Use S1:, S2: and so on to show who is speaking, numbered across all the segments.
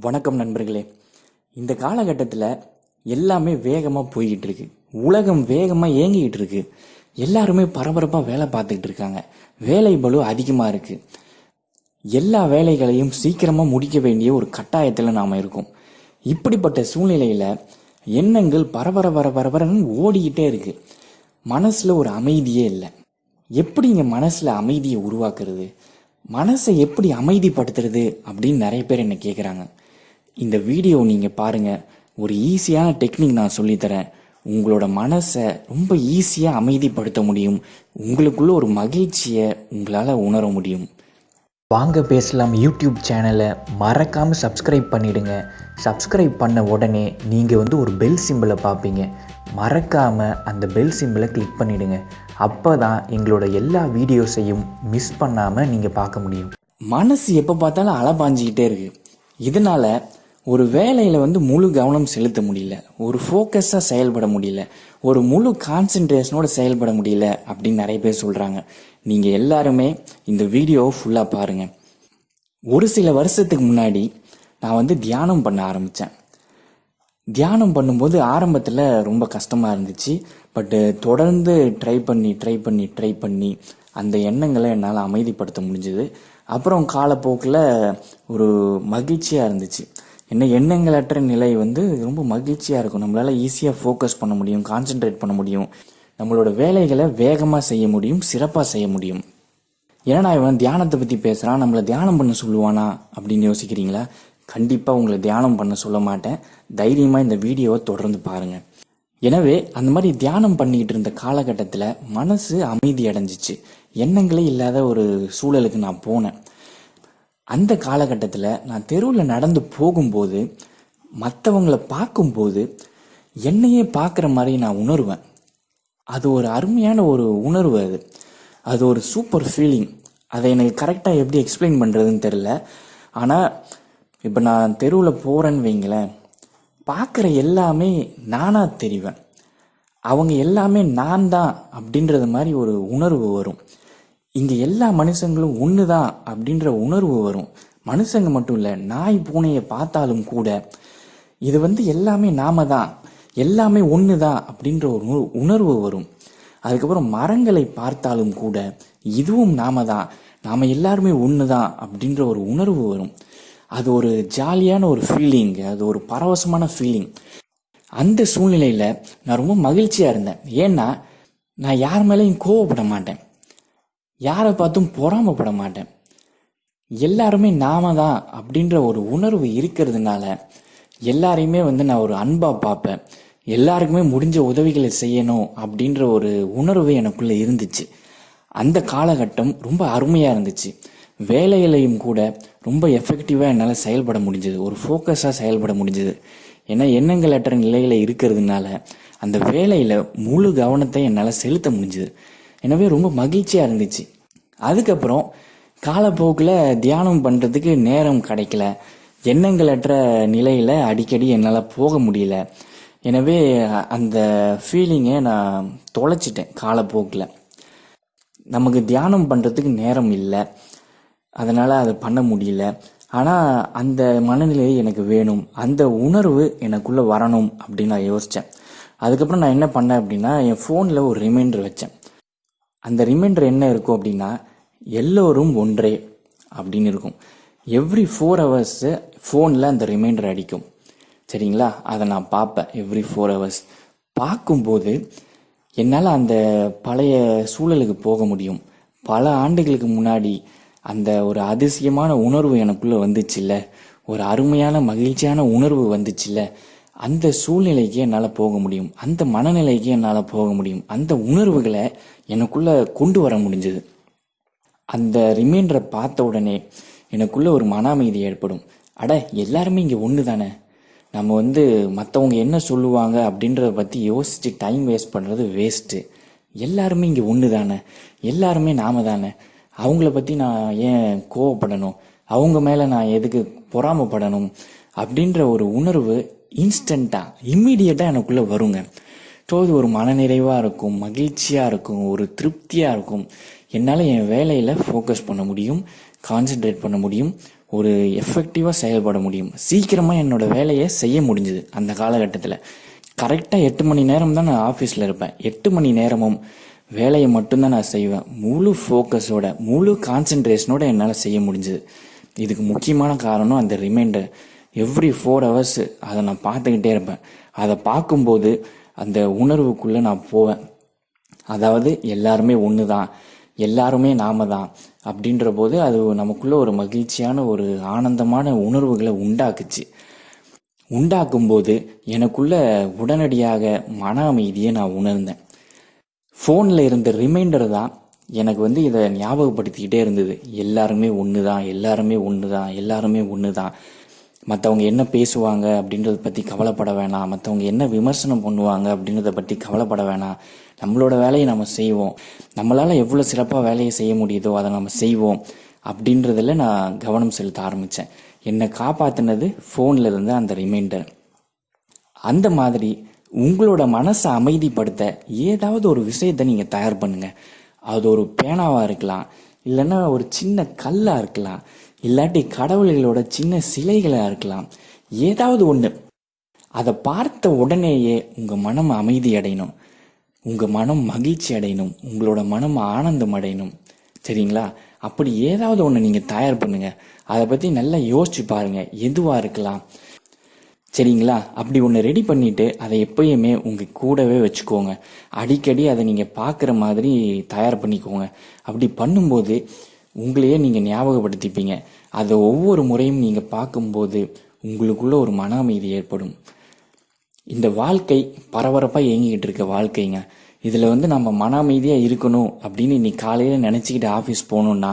S1: வணக்கம் நண்பர்களே. இந்த காலகட்டத்தில் எல்லாமே வேகமாக போய்கிட்டு இருக்கு உலகம் வேகமாக இயங்கிக்கிட்டு இருக்கு எல்லாருமே பரபரப்பாக வேலை பார்த்துக்கிட்டு இருக்காங்க வேலை பளு அதிகமாக இருக்கு. எல்லா வேலைகளையும் சீக்கிரமாக முடிக்க வேண்டிய ஒரு கட்டாயத்தில் நாம் இருக்கோம். இப்படிப்பட்ட சூழ்நிலையில் எண்ணங்கள் பரபர பர பரபரன்னு ஓடிக்கிட்டே இருக்கு. மனசில் ஒரு அமைதியே இல்லை. எப்படி இங்கே மனசில் அமைதியை உருவாக்குறது? மனசை எப்படி அமைதிப்படுத்துறது அப்படின்னு நிறைய பேர் என்னை கேட்குறாங்க இந்த வீடியோ நீங்கள் பாருங்கள் ஒரு ஈஸியான டெக்னிக் நான் சொல்லித்தரேன் உங்களோட மனசை ரொம்ப ஈஸியாக அமைதிப்படுத்த முடியும். உங்களுக்குள்ள ஒரு மகிழ்ச்சியை உங்களால் உணர முடியும்.
S2: வாங்க பேசலாம் யூடியூப் சேனலை. மறக்காமல் சப்ஸ்கிரைப் பண்ணிடுங்க. சப்ஸ்கிரைப் பண்ண உடனே நீங்கள் வந்து ஒரு பெல் சிம்பிளை பார்ப்பீங்க. மறக்காமல் அந்த பெல் சிம்பிளை கிளிக் பண்ணிடுங்க. அப்போ தான் எங்களோட எல்லா வீடியோஸையும் மிஸ் பண்ணாமல் நீங்கள் பார்க்க முடியும்.
S1: மனசு எப்போ பார்த்தாலும் அலபாஞ்சிக்கிட்டே இருக்கு. இதனால ஒரு வேலையில் வந்து முழு கவனம் செலுத்த முடியல. ஒரு ஃபோக்கஸாக செயல்பட முடியல. ஒரு முழு கான்சென்ட்ரேஷனோடு செயல்பட முடியல அப்படின்னு நிறைய பேர் சொல்கிறாங்க நீங்கள் எல்லாருமே இந்த வீடியோவை ஃபுல்லாக பாருங்கள் ஒரு சில வருஷத்துக்கு முன்னாடி நான் வந்து தியானம் பண்ண ஆரம்பித்தேன் தியானம் பண்ணும்போது ஆரம்பத்தில் ரொம்ப கஷ்டமாக இருந்துச்சு. பட்டு தொடர்ந்து ட்ரை பண்ணி ட்ரை பண்ணி ட்ரை பண்ணி அந்த எண்ணங்களை என்னால் அமைதிப்படுத்த முடிஞ்சுது. அப்புறம் காலப்போக்கில் ஒரு மகிழ்ச்சியாக இருந்துச்சு. என்ன எண்ணங்களற்ற நிலை வந்து ரொம்ப மகிழ்ச்சியாக இருக்கும். நம்மளால் ஈஸியாக ஃபோக்கஸ் பண்ண முடியும் கான்சென்ட்ரேட் பண்ண முடியும். நம்மளோட வேலைகளை வேகமாக செய்ய முடியும் சிறப்பாக செய்ய முடியும். ஏன்னா இவன் தியானத்தை பற்றி பேசுகிறான் நம்மளை தியானம் பண்ண சொல்லுவானா அப்படின்னு யோசிக்கிறீங்களா? கண்டிப்பாக உங்களை தியானம் பண்ண சொல்ல மாட்டேன். தைரியமாக இந்த வீடியோவை தொடர்ந்து பாருங்கள் எனவே அந்த மாதிரி தியானம் பண்ணிக்கிட்டு இருந்த காலகட்டத்தில் மனசு அமைதி அடைஞ்சிச்சு. எண்ணங்களே இல்லாத ஒரு சூழலுக்கு நான் போனேன். அந்த காலகட்டத்தில் நான் தெருவில் நடந்து போகும்போது மற்றவங்களை பார்க்கும்போது என்னையே பார்க்குற மாதிரி நான் உணர்வேன். அது ஒரு அருமையான ஒரு உணர்வு அது. அது ஒரு சூப்பர் ஃபீலிங் அதை எனக்கு கரெக்டாக எப்படி எக்ஸ்பிளைன் பண்ணுறதுன்னு தெரில ஆனால் இப்போ நான் தெருவில் போகிறேன்னு வைங்களேன் பார்க்குற எல்லாமே நானாக தெரிவேன். அவங்க எல்லாமே நான் தான் அப்படின்றது மாதிரி ஒரு உணர்வு வரும். இங்கே எல்லா மனுஷங்களும் ஒன்று தான் அப்படின்ற உணர்வு வரும். மனுஷங்க மட்டும் இல்லை நாய் பூனையை பார்த்தாலும் கூட இது வந்து எல்லாமே நாம தான் எல்லாமே ஒன்று தான் அப்படின்ற ஒரு உணர்வு- உணர்வு வரும். அதுக்கப்புறம் மரங்களை பார்த்தாலும் கூட இதுவும் நாம தான் நாம எல்லாருமே ஒன்று தான் அப்படின்ற ஒரு உணர்வு வரும். அது ஒரு ஜாலியான ஒரு ஃபீலிங் அது ஒரு பரவசமான ஃபீலிங் அந்த சூழ்நிலையில் நான் ரொம்ப மகிழ்ச்சியாக இருந்தேன். ஏன்னா நான் யார் மேலேயும் கோவப்பட மாட்டேன். யாரை பார்த்தும் பொறாமப்பட மாட்டேன் எல்லாருமே நாம தான் அப்படின்ற ஒரு உணர்வு இருக்கிறதுனால எல்லாரையுமே வந்து நான் ஒரு அன்பா பார்ப்பேன். எல்லாருக்குமே முடிஞ்ச உதவிகளை செய்யணும் அப்படின்ற ஒரு உணர்வு எனக்குள்ள இருந்துச்சு. அந்த காலகட்டம் ரொம்ப அருமையாக இருந்துச்சு. வேலையிலையும் கூட ரொம்ப எஃபெக்டிவாக என்னால் செயல்பட முடிஞ்சது. ஒரு ஃபோக்கஸாக செயல்பட முடிஞ்சது. ஏன்னா எண்ணங்களற்ற நிலையில் இருக்கிறதுனால அந்த வேலையில் முழு கவனத்தை என்னால் செலுத்த முடிஞ்சது. எனவே ரொம்ப மகிழ்ச்சியாக இருந்துச்சு. அதுக்கப்புறம் காலப்போக்கில் தியானம் பண்ணுறதுக்கு நேரம் கிடைக்கல. எண்ணங்களற்ற நிலையில் அடிக்கடி என்னால் போக முடியல. எனவே அந்த ஃபீலிங்கை நான் தொலைச்சிட்டேன் காலப்போக்கில். நமக்கு தியானம் பண்ணுறதுக்கு நேரம் இல்லை. அதனால் அதை பண்ண முடியல. ஆனால் அந்த மனநிலை எனக்கு வேணும். அந்த உணர்வு எனக்குள்ளே வரணும் அப்படின்னு நான் யோசித்தேன் அதுக்கப்புறம் நான் என்ன பண்ணேன் அப்படின்னா என் ஃபோனில் ஒரு ரிமைண்டர் வச்சேன். அந்த ரிமைண்டர் என்ன இருக்கும் அப்படின்னா எல்லோரும் ஒன்றே அப்படின்னு இருக்கும். எவ்ரி ஃபோர் ஹவர்ஸு ஃபோனில் அந்த ரிமைண்டர் அடிக்கும். சரிங்களா? அதை நான் பார்ப்பேன். எவ்ரி ஃபோர் ஹவர்ஸ் பார்க்கும்போது என்னால் அந்த பழைய சூழலுக்கு போக முடியும். பல ஆண்டுகளுக்கு முன்னாடி அந்த ஒரு அதிசயமான உணர்வு எனக்குள்ளே வந்துச்சுல்ல? ஒரு அருமையான மகிழ்ச்சியான உணர்வு வந்துச்சுல்ல? அந்த சூழ்நிலைக்கு என்னால் போக முடியும். அந்த மனநிலைக்கு என்னால் போக முடியும். அந்த உணர்வுகளை எனக்குள்ளே கொண்டு வர முடிஞ்சது. அந்த ரிமைண்டரை பார்த்த உடனே எனக்குள்ளே ஒரு மன அமைதி ஏற்படும். அட எல்லாருமே இங்கே ஒன்று தானே? நம்ம வந்து மற்றவங்க என்ன சொல்லுவாங்க அப்படின்றத பற்றி யோசித்து டைம் வேஸ்ட் பண்ணுறது வேஸ்ட்டு எல்லாருமே இங்கே ஒன்று தானே? எல்லாருமே நாம தானே? அவங்கள பற்றி நான் ஏன் கோவப்படணும்? அவங்க மேலே நான் எதுக்கு பொறாமப்படணும்? அப்படின்ற ஒரு உணர்வு இன்ஸ்டண்ட்டாக இம்மீடியட்டாக எனக்குள்ளே வருங்க. ஸோ அது ஒரு மனநிறைவாக இருக்கும் மகிழ்ச்சியாக இருக்கும் ஒரு திருப்தியாக இருக்கும் என்னால் என் வேலையில் ஃபோக்கஸ் பண்ண முடியும் கான்சென்ட்ரேட் பண்ண முடியும் ஒரு எஃபெக்டிவாக செயல்பட முடியும். சீக்கிரமாக என்னோட வேலையை செய்ய முடிஞ்சுது அந்த காலகட்டத்தில். கரெக்டாக எட்டு மணி நேரம் தான் நான் ஆஃபீஸில் இருப்பேன். எட்டு மணி நேரமும் வேலையை மட்டும்தான் நான் செய்வேன். முழு ஃபோக்கஸோட முழு கான்சென்ட்ரேஷனோட என்னால் செய்ய முடிஞ்சுது. இதுக்கு முக்கியமான காரணம் அந்த ரிமைண்டர் எவ்ரி ஃபோர் ஹவர்ஸு அதை நான் பார்த்துக்கிட்டே இருப்பேன். அதை பார்க்கும்போது அந்த உணர்வுக்குள்ளே நான் போவேன். அதாவது எல்லாருமே ஒன்று தான் எல்லாருமே நாம தான் அப்படின்ற போது அது நமக்குள்ளே ஒரு மகிழ்ச்சியான ஒரு ஆனந்தமான உணர்வுகளை உண்டாக்குச்சு. உண்டாக்கும்போது எனக்குள்ள உடனடியாக மன அமைதியை நான் உணர்ந்தேன். ஃபோனில் இருந்த ரிமைண்டர் தான் எனக்கு வந்து இதை ஞாபகப்படுத்திக்கிட்டே இருந்தது. எல்லாருமே ஒன்று தான் எல்லாருமே ஒன்று தான் எல்லாருமே ஒன்று தான் மற்றவங்க என்ன பேசுவாங்க அப்படின்றத பற்றி கவலைப்பட வேணாம். மற்றவங்க என்ன விமர்சனம் பண்ணுவாங்க அப்படின்றத பற்றி கவலைப்பட வேணாம். நம்மளோட வேலையை நம்ம செய்வோம். நம்மளால் எவ்வளோ சிறப்பாக வேலையை செய்ய முடியுதோ அதை நம்ம செய்வோம். அப்படின்றதில் நான் கவனம் செலுத்த ஆரம்பித்தேன் என்னை காப்பாற்றினது ஃபோனில் இருந்த அந்த ரிமைண்டர் அந்த மாதிரி உங்களோட மனசை அமைதிப்படுத்த ஏதாவது ஒரு விஷயத்தை நீங்கள் தயார் பண்ணுங்கள் அது ஒரு பேனாவாக இருக்கலாம். இல்லைன்னா ஒரு சின்ன கல்லாக இருக்கலாம். இல்லாட்டி கடவுள்களோட சின்ன சிலைகளாக இருக்கலாம். ஏதாவது ஒன்று அதை பார்த்த உடனேயே உங்கள் மனம் அமைதி அடையணும். உங்கள் மனம் மகிழ்ச்சி அடையணும். உங்களோட மனம் ஆனந்தம் அடையணும். சரிங்களா? அப்படி ஏதாவது ஒன்று நீங்கள் தயார் பண்ணுங்கள் அதை பற்றி நல்லா யோசிச்சு பாருங்கள் எதுவாக இருக்கலாம். சரிங்களா? அப்படி ஒன்று ரெடி பண்ணிட்டு அதை எப்பயுமே உங்கள் கூடவே வச்சுக்கோங்க. அடிக்கடி அதை நீங்கள் பார்க்குற மாதிரி தயார் பண்ணிக்கோங்க. அப்படி பண்ணும்போது உங்களையே நீங்கள் ஞாபகப்படுத்திப்பீங்க. அதை ஒவ்வொரு முறையும் நீங்கள் பார்க்கும்போது உங்களுக்குள்ள ஒரு மன அமைதி ஏற்படும். இந்த வாழ்க்கை பரபரப்பாக இயங்கிக்கிட்டு இருக்க வாழ்க்கைங்க. இதில் வந்து நம்ம மன அமைதியாக இருக்கணும் அப்படின்னு இன்னைக்கு காலையில் நினச்சிக்கிட்டு ஆஃபீஸ் போகணுன்னா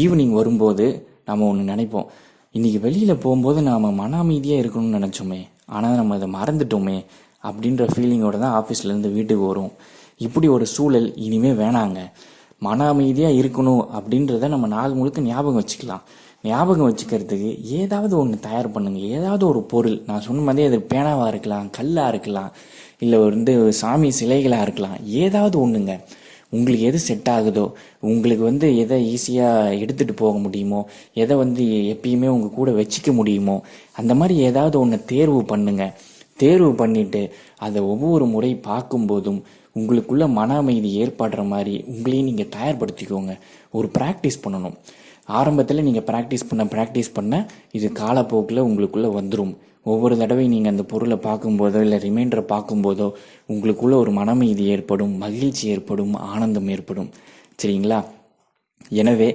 S1: ஈவினிங் வரும்போது நம்ம ஒன்று நினைப்போம். இன்னைக்கு வெளியில் போகும்போது நாம் மன அமைதியாக இருக்கணும்னு நினச்சோமே ஆனால் நம்ம அதை மறந்துட்டோமே அப்படின்ற ஃபீலிங்கோட தான் ஆஃபீஸ்லேருந்து வீட்டுக்கு வரும். இப்படி ஒரு சூழல் இனிமே வேணாங்க. மன அமைதியாக இருக்கணும் அப்படின்றத நம்ம நாள் முழுக்க ஞாபகம் வச்சுக்கலாம். ஞாபகம் வச்சுக்கிறதுக்கு ஏதாவது ஒன்று தயார் பண்ணுங்கள் ஏதாவது ஒரு பொருள். நான் சொன்ன மாதிரி அது பேனாவாக இருக்கலாம் கல்லாக இருக்கலாம் இல்லை வந்து சாமி சிலைகளாக இருக்கலாம். ஏதாவது ஒன்றுங்க உங்களுக்கு எது செட் ஆகுதோ உங்களுக்கு வந்து எதை ஈஸியாக எடுத்துகிட்டு போக முடியுமோ எதை வந்து எப்பயுமே உங்கள் கூட வச்சுக்க முடியுமோ அந்த மாதிரி ஏதாவது ஒன்று தேர்வு பண்ணுங்கள் தேர்வு பண்ணிவிட்டு அதை ஒவ்வொரு முறை பார்க்கும்போதும் உங்களுக்குள்ள மன அமைதி ஏற்படுற மாதிரி உங்களையும் நீங்கள் தயார்படுத்திக்கோங்க. ஒரு ப்ராக்டிஸ் பண்ணணும். ஆரம்பத்தில் நீங்கள் ப்ராக்டிஸ் பண்ண ப்ராக்டிஸ் பண்ண இது காலப்போக்கில் உங்களுக்குள்ளே வந்துடும் ஒவ்வொரு தடவை நீங்கள் அந்த பொருளை பார்க்கும்போதோ இல்லை ரிமைண்டரை பார்க்கும்போதோ உங்களுக்குள்ளே ஒரு மன அமைதி ஏற்படும் மகிழ்ச்சி ஏற்படும் ஆனந்தம் ஏற்படும். சரிங்களா? எனவே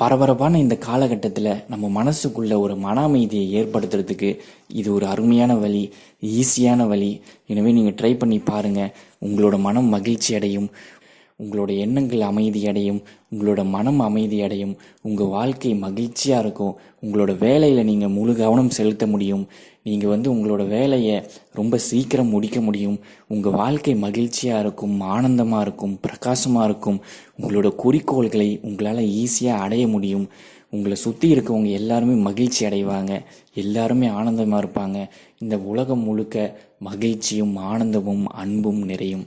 S1: பரபரப்பான இந்த காலகட்டத்தில் நம்ம மனசுக்குள்ளே ஒரு மன அமைதியை ஏற்படுத்துறதுக்கு இது ஒரு அருமையான வழி ஈஸியான வழி. எனவே நீங்கள் ட்ரை பண்ணி பாருங்கள் உங்களோட மனம் மகிழ்ச்சி அடையும் உங்களோட எண்ணங்கள் அமைதி அடையும் உங்களோட மனம் அமைதி அடையும் உங்கள் வாழ்க்கை மகிழ்ச்சியாக இருக்கும் உங்களோட வேலையில் நீங்கள் முழு கவனம் செலுத்த முடியும் நீங்கள் வந்து உங்களோட வேலையை ரொம்ப சீக்கிரம் முடிக்க முடியும் உங்கள் வாழ்க்கை மகிழ்ச்சியாக இருக்கும் ஆனந்தமாக இருக்கும் பிரகாசமாக இருக்கும் உங்களோட குறிக்கோள்களை உங்களால் ஈஸியாக அடைய முடியும் உங்களை சுற்றி இருக்கவங்க எல்லாருமே மகிழ்ச்சி அடைவாங்க எல்லாருமே ஆனந்தமாக இருப்பாங்க இந்த உலகம் முழுக்க மகிழ்ச்சியும் ஆனந்தமும் அன்பும் நிறையும்.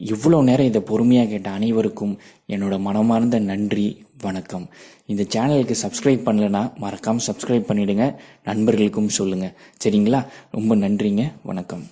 S1: இவ்வளோ நேரம் இதை பொறுமையாக கேட்ட அனைவருக்கும் என்னோட மனமார்ந்த நன்றி வணக்கம். இந்த சேனலுக்கு சப்ஸ்கிரைப் பண்ணலன்னா மறக்காமல் சப்ஸ்கிரைப் பண்ணிவிடுங்க நண்பர்களுக்கும் சொல்லுங்கள் சரிங்களா? ரொம்ப நன்றிங்க. வணக்கம்.